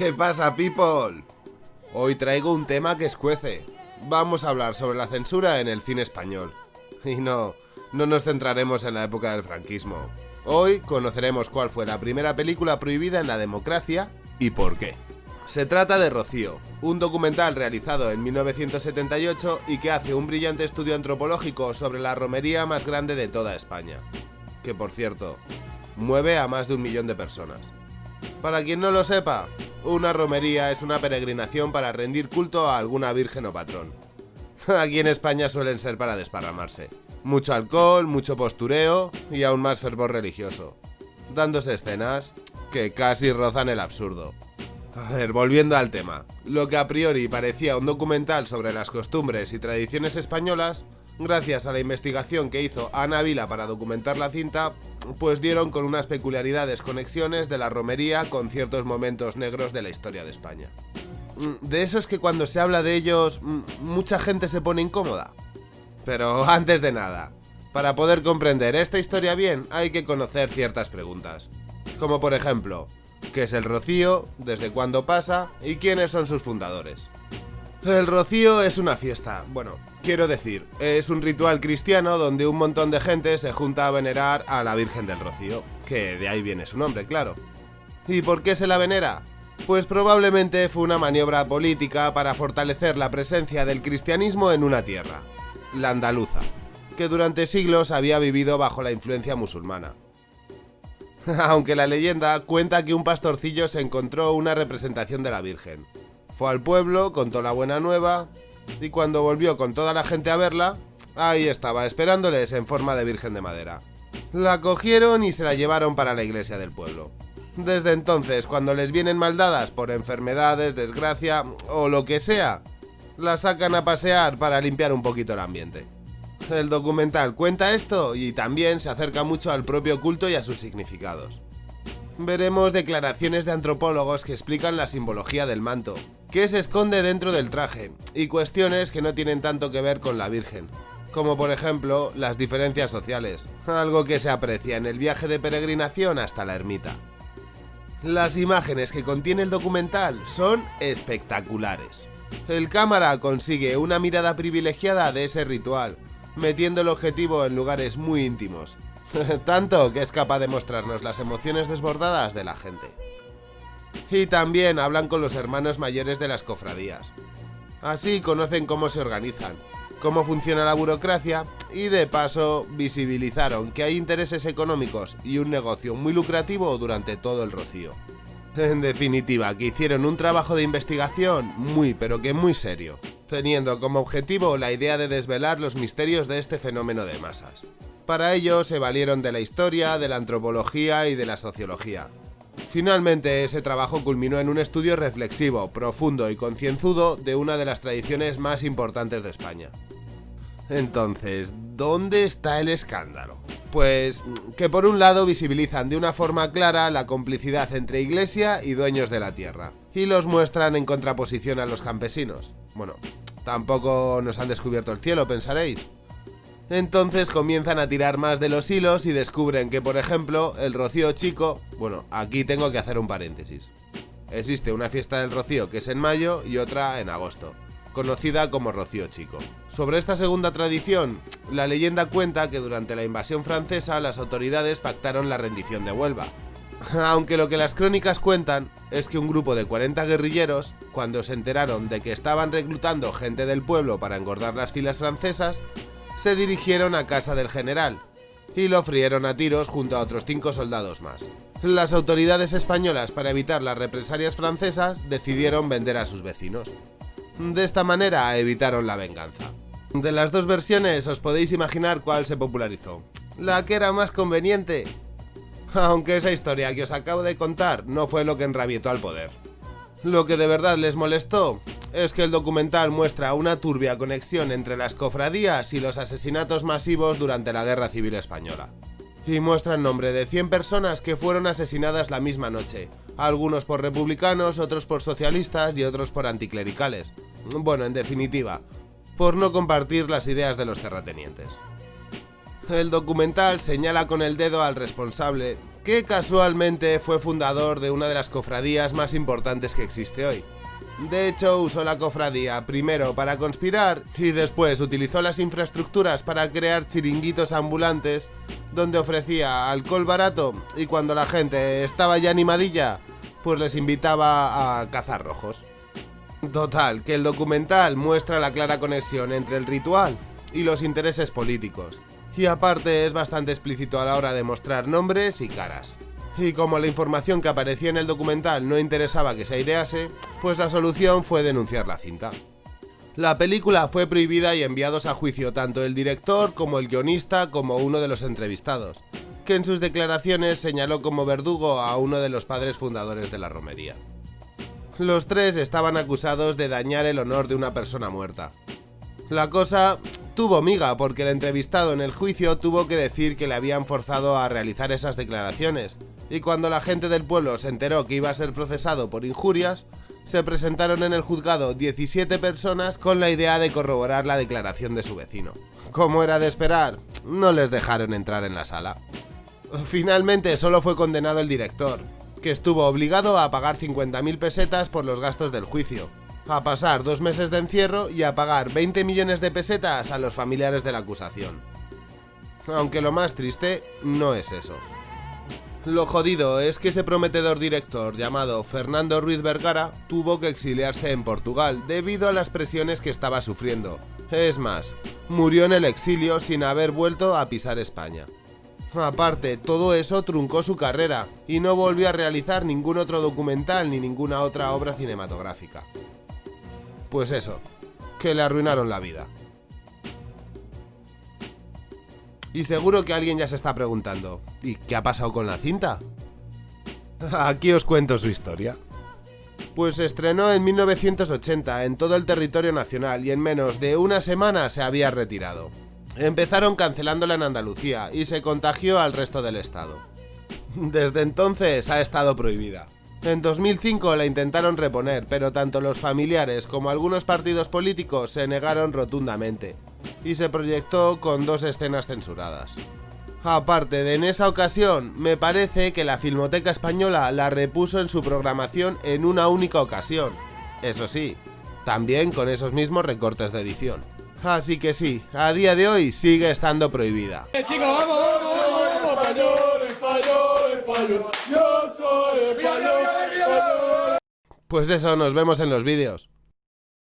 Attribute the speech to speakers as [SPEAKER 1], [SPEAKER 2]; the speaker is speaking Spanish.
[SPEAKER 1] ¿Qué pasa, people? Hoy traigo un tema que escuece. Vamos a hablar sobre la censura en el cine español. Y no, no nos centraremos en la época del franquismo. Hoy conoceremos cuál fue la primera película prohibida en la democracia y por qué. Se trata de Rocío, un documental realizado en 1978 y que hace un brillante estudio antropológico sobre la romería más grande de toda España. Que por cierto, mueve a más de un millón de personas. Para quien no lo sepa, una romería es una peregrinación para rendir culto a alguna virgen o patrón. Aquí en España suelen ser para desparramarse. Mucho alcohol, mucho postureo y aún más fervor religioso. Dándose escenas que casi rozan el absurdo. A ver, volviendo al tema. Lo que a priori parecía un documental sobre las costumbres y tradiciones españolas, gracias a la investigación que hizo Ana Vila para documentar la cinta, pues dieron con unas peculiaridades conexiones de la romería con ciertos momentos negros de la historia de España. Mm, de esos que cuando se habla de ellos, mm, mucha gente se pone incómoda. Pero antes de nada, para poder comprender esta historia bien hay que conocer ciertas preguntas. Como por ejemplo, ¿qué es el rocío? ¿Desde cuándo pasa? ¿Y quiénes son sus fundadores? El rocío es una fiesta, bueno, quiero decir, es un ritual cristiano donde un montón de gente se junta a venerar a la Virgen del Rocío, que de ahí viene su nombre, claro. ¿Y por qué se la venera? Pues probablemente fue una maniobra política para fortalecer la presencia del cristianismo en una tierra, la andaluza, que durante siglos había vivido bajo la influencia musulmana. Aunque la leyenda cuenta que un pastorcillo se encontró una representación de la Virgen, fue al pueblo, contó la buena nueva y cuando volvió con toda la gente a verla, ahí estaba, esperándoles en forma de virgen de madera. La cogieron y se la llevaron para la iglesia del pueblo. Desde entonces, cuando les vienen maldadas por enfermedades, desgracia o lo que sea, la sacan a pasear para limpiar un poquito el ambiente. El documental cuenta esto y también se acerca mucho al propio culto y a sus significados. Veremos declaraciones de antropólogos que explican la simbología del manto, qué se esconde dentro del traje, y cuestiones que no tienen tanto que ver con la Virgen, como por ejemplo las diferencias sociales, algo que se aprecia en el viaje de peregrinación hasta la ermita. Las imágenes que contiene el documental son espectaculares. El cámara consigue una mirada privilegiada de ese ritual, metiendo el objetivo en lugares muy íntimos, Tanto que es capaz de mostrarnos las emociones desbordadas de la gente. Y también hablan con los hermanos mayores de las cofradías. Así conocen cómo se organizan, cómo funciona la burocracia y de paso visibilizaron que hay intereses económicos y un negocio muy lucrativo durante todo el rocío. En definitiva, que hicieron un trabajo de investigación muy pero que muy serio, teniendo como objetivo la idea de desvelar los misterios de este fenómeno de masas. Para ello se valieron de la historia, de la antropología y de la sociología. Finalmente, ese trabajo culminó en un estudio reflexivo, profundo y concienzudo de una de las tradiciones más importantes de España. Entonces, ¿dónde está el escándalo? Pues que por un lado visibilizan de una forma clara la complicidad entre iglesia y dueños de la tierra, y los muestran en contraposición a los campesinos. Bueno, tampoco nos han descubierto el cielo, pensaréis. Entonces comienzan a tirar más de los hilos y descubren que, por ejemplo, el Rocío Chico... Bueno, aquí tengo que hacer un paréntesis. Existe una fiesta del Rocío que es en mayo y otra en agosto, conocida como Rocío Chico. Sobre esta segunda tradición, la leyenda cuenta que durante la invasión francesa las autoridades pactaron la rendición de Huelva. Aunque lo que las crónicas cuentan es que un grupo de 40 guerrilleros, cuando se enteraron de que estaban reclutando gente del pueblo para engordar las filas francesas, se dirigieron a casa del general y lo frieron a tiros junto a otros cinco soldados más. Las autoridades españolas, para evitar las represalias francesas, decidieron vender a sus vecinos. De esta manera evitaron la venganza. De las dos versiones os podéis imaginar cuál se popularizó. La que era más conveniente. Aunque esa historia que os acabo de contar no fue lo que enrabietó al poder. Lo que de verdad les molestó es que el documental muestra una turbia conexión entre las cofradías y los asesinatos masivos durante la Guerra Civil Española. Y muestra el nombre de 100 personas que fueron asesinadas la misma noche, algunos por republicanos, otros por socialistas y otros por anticlericales. Bueno, en definitiva, por no compartir las ideas de los terratenientes. El documental señala con el dedo al responsable, que casualmente fue fundador de una de las cofradías más importantes que existe hoy. De hecho, usó la cofradía primero para conspirar y después utilizó las infraestructuras para crear chiringuitos ambulantes donde ofrecía alcohol barato y cuando la gente estaba ya animadilla, pues les invitaba a cazar rojos. Total, que el documental muestra la clara conexión entre el ritual y los intereses políticos, y aparte es bastante explícito a la hora de mostrar nombres y caras. Y como la información que aparecía en el documental no interesaba que se airease, pues la solución fue denunciar la cinta. La película fue prohibida y enviados a juicio tanto el director como el guionista como uno de los entrevistados, que en sus declaraciones señaló como verdugo a uno de los padres fundadores de la romería. Los tres estaban acusados de dañar el honor de una persona muerta. La cosa tuvo miga porque el entrevistado en el juicio tuvo que decir que le habían forzado a realizar esas declaraciones, y cuando la gente del pueblo se enteró que iba a ser procesado por injurias, se presentaron en el juzgado 17 personas con la idea de corroborar la declaración de su vecino. Como era de esperar, no les dejaron entrar en la sala. Finalmente solo fue condenado el director, que estuvo obligado a pagar 50.000 pesetas por los gastos del juicio, a pasar dos meses de encierro y a pagar 20 millones de pesetas a los familiares de la acusación. Aunque lo más triste no es eso. Lo jodido es que ese prometedor director llamado Fernando Ruiz Vergara tuvo que exiliarse en Portugal debido a las presiones que estaba sufriendo. Es más, murió en el exilio sin haber vuelto a pisar España. Aparte, todo eso truncó su carrera y no volvió a realizar ningún otro documental ni ninguna otra obra cinematográfica. Pues eso, que le arruinaron la vida. Y seguro que alguien ya se está preguntando, ¿y qué ha pasado con la cinta? Aquí os cuento su historia. Pues se estrenó en 1980 en todo el territorio nacional y en menos de una semana se había retirado. Empezaron cancelándola en Andalucía y se contagió al resto del estado. Desde entonces ha estado prohibida. En 2005 la intentaron reponer, pero tanto los familiares como algunos partidos políticos se negaron rotundamente, y se proyectó con dos escenas censuradas. Aparte de en esa ocasión, me parece que la Filmoteca Española la repuso en su programación en una única ocasión. Eso sí, también con esos mismos recortes de edición. Así que sí, a día de hoy sigue estando prohibida.
[SPEAKER 2] Eh, chicos, vamos, vamos,
[SPEAKER 1] Pues eso, nos vemos en los vídeos.